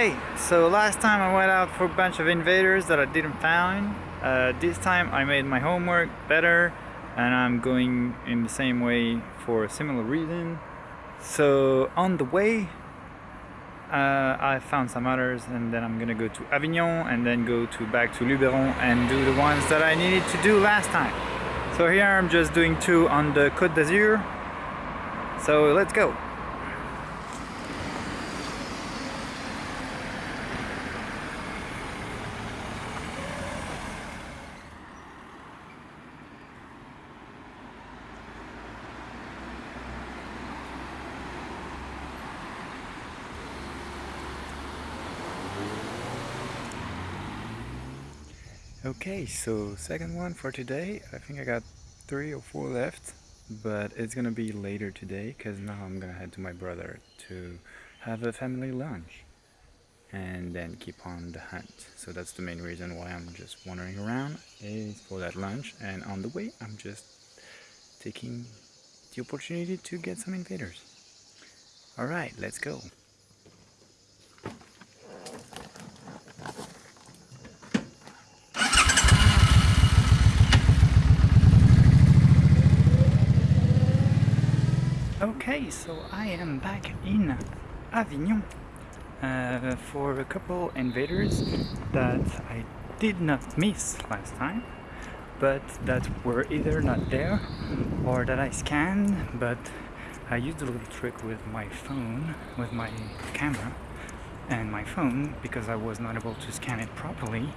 Okay, so last time I went out for a bunch of invaders that I didn't find. Uh, this time I made my homework better and I'm going in the same way for a similar reason. So on the way uh, I found some others and then I'm gonna go to Avignon and then go to back to Luberon and do the ones that I needed to do last time. So here I'm just doing two on the Côte d'Azur. So let's go. Okay, so second one for today. I think I got three or four left, but it's gonna be later today because now I'm gonna head to my brother to have a family lunch and then keep on the hunt. So that's the main reason why I'm just wandering around is for that lunch and on the way I'm just taking the opportunity to get some invaders. Alright, let's go. Okay, so I am back in Avignon uh, for a couple invaders that I did not miss last time but that were either not there or that I scanned but I used a little trick with my phone, with my camera and my phone because I was not able to scan it properly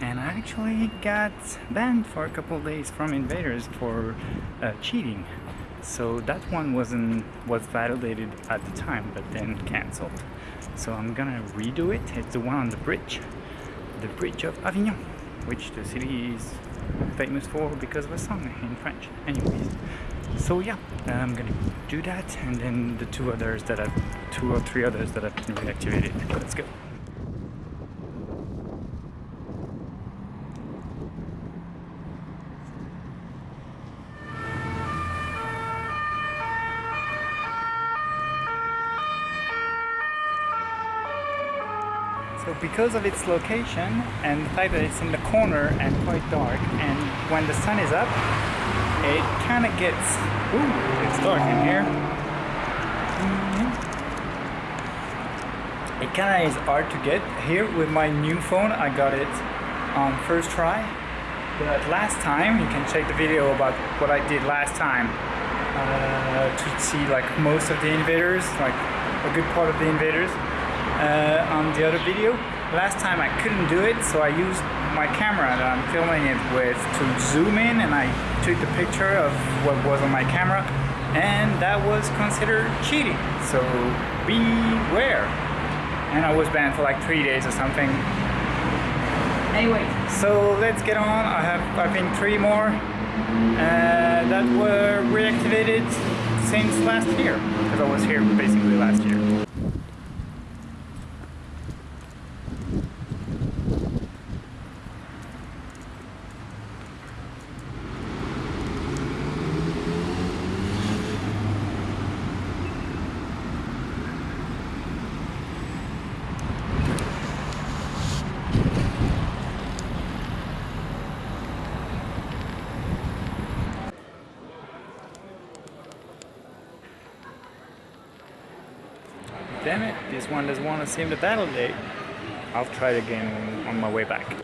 and I actually got banned for a couple days from invaders for uh, cheating so that one wasn't was validated at the time but then cancelled so I'm gonna redo it. It's the one on the bridge the bridge of Avignon which the city is famous for because of a song in French. Anyways so yeah I'm gonna do that and then the two others that I've two or three others that I've been reactivated. Let's go So because of its location and the fact that it's in the corner and quite dark and when the sun is up it kind of gets ooh, it's dark in here. Mm-hmm. it kind of is hard to get. Here with my new phone I got it on first try. But last time you can check the video about what I did last time uh, to see like most of the invaders like a good part of the invaders uh, on the other video. Last time I couldn't do it, so I used my camera that I'm filming it with to zoom in and I took the picture of what was on my camera and that was considered cheating. So beware. And I was banned for like three days or something. Anyway, so let's get on. I have, I think, three more uh, that were reactivated since last year, because I was here basically last year. Damn it, this one doesn't want to seem to validate. I'll try it again on my way back.